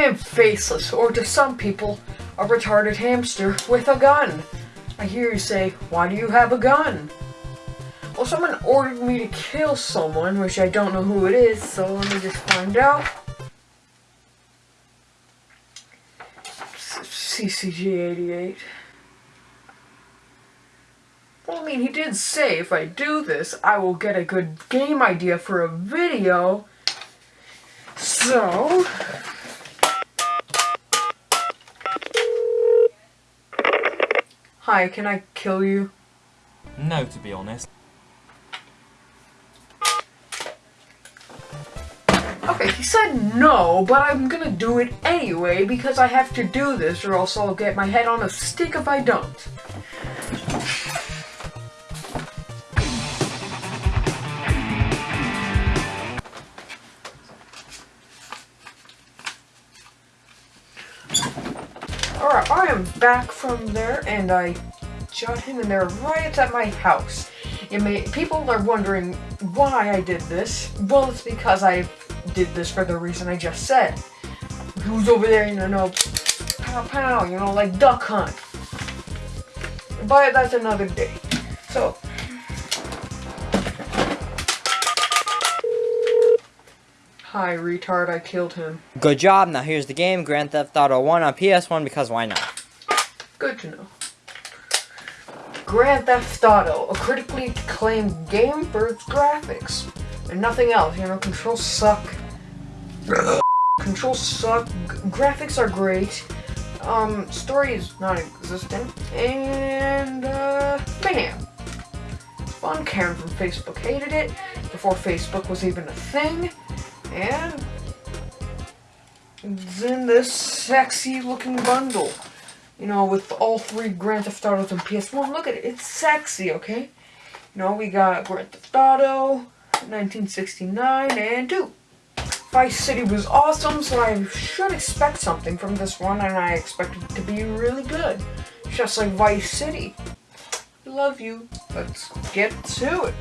I am faceless, or to some people, a retarded hamster with a gun. I hear you say, why do you have a gun? Well, someone ordered me to kill someone, which I don't know who it is, so let me just find out. CCG88. Well, I mean, he did say if I do this, I will get a good game idea for a video. So... Hi, can I kill you? No, to be honest. Okay, he said no, but I'm gonna do it anyway because I have to do this or else I'll get my head on a stick if I don't. Alright, I am back from there and I shot him in there right at my house. It may, people are wondering why I did this. Well, it's because I did this for the reason I just said. Who's over there, you know, pow pow, you know, like duck hunt. But that's another day. So, Hi, retard, I killed him. Good job, now here's the game, Grand Theft Auto 1 on PS1, because why not? Good to know. Grand Theft Auto, a critically acclaimed game for its graphics. And nothing else, you know, controls suck. controls suck, graphics are great, um, story is non-existent, and, uh, mayhem. Fun, Karen from Facebook hated it, before Facebook was even a thing, and it's in this sexy looking bundle. You know, with all three Grand Theft Autos and PS1. Look at it, it's sexy, okay? You know, we got Grand Theft Auto, 1969, and 2. Vice City was awesome, so I should expect something from this one, and I expect it to be really good. Just like Vice City. Love you. Let's get to it.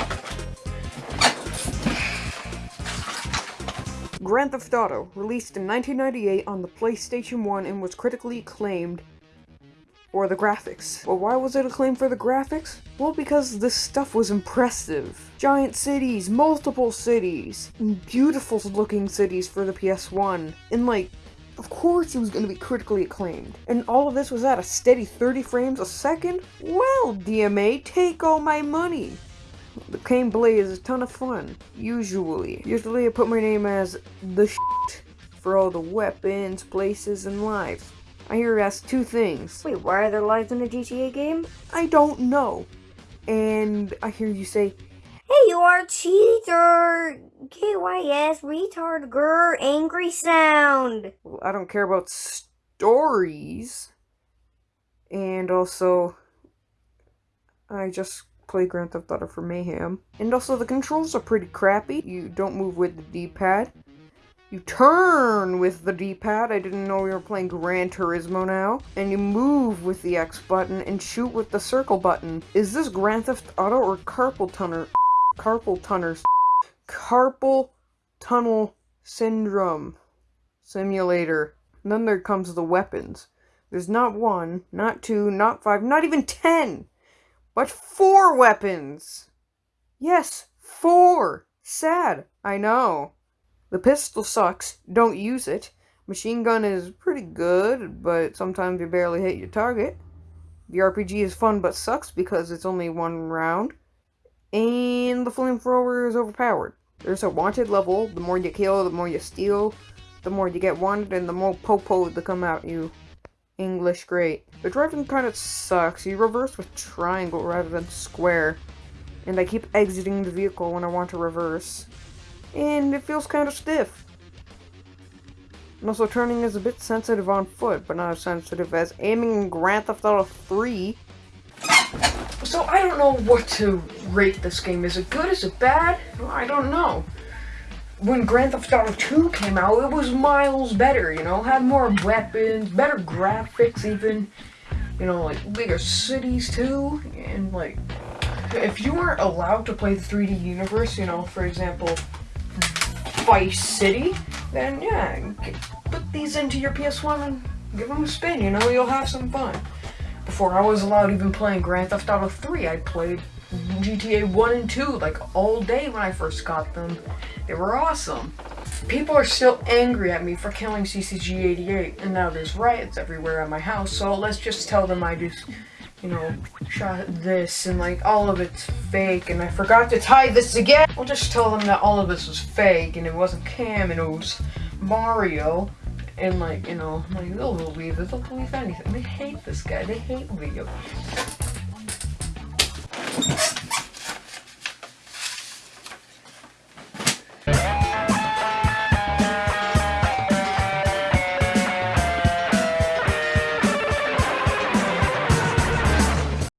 Grand Theft Auto, released in 1998 on the PlayStation 1 and was critically acclaimed for the graphics. Well, why was it acclaimed for the graphics? Well, because this stuff was impressive. Giant cities, multiple cities, beautiful looking cities for the PS1, and like, of course it was going to be critically acclaimed. And all of this was at a steady 30 frames a second? Well, DMA, take all my money. The Cane Blade is a ton of fun, usually. Usually I put my name as the shit for all the weapons, places, and lives. I hear it asks two things. Wait, why are there lives in a GTA game? I don't know. And I hear you say, Hey, you are a cheater! KYS, retard, grr, angry sound! Well, I don't care about stories. And also, I just play Grand Theft Auto for Mayhem. And also, the controls are pretty crappy. You don't move with the D-pad. You turn with the D-pad. I didn't know we were playing Gran Turismo now. And you move with the X button and shoot with the circle button. Is this Grand Theft Auto or Carpal Tunnel? Carpal Tunnel. Carpal Tunnel Syndrome Simulator. And then there comes the weapons. There's not one, not two, not five, not even ten! But four weapons! Yes, four! Sad, I know. The pistol sucks, don't use it. Machine gun is pretty good, but sometimes you barely hit your target. The RPG is fun but sucks because it's only one round. And the flamethrower is overpowered. There's a wanted level, the more you kill, the more you steal, the more you get wanted, and the more popo to come at you. English great. The driving kind of sucks. You reverse with triangle rather than square. And I keep exiting the vehicle when I want to reverse. And it feels kind of stiff. And also turning is a bit sensitive on foot, but not as sensitive as aiming in Grand Theft Auto 3. So I don't know what to rate this game. Is it good? Is it bad? I don't know when Grand Theft Auto 2 came out, it was miles better, you know, had more weapons, better graphics even, you know, like bigger cities too, and like, if you weren't allowed to play the 3D universe, you know, for example, Vice City, then yeah, put these into your PS1 and give them a spin. You know, you'll have some fun. Before I was allowed even playing Grand Theft Auto 3, I played GTA 1 and 2 like all day when I first got them. They were awesome. People are still angry at me for killing CCG88, and now there's riots everywhere at my house, so let's just tell them I just, you know, shot this and like all of it's fake, and I forgot to tie this again. I'll just tell them that all of this was fake, and it wasn't Cam, and it was Mario. And like, you know, like they'll believe it, they'll believe anything. They hate this guy, they hate games.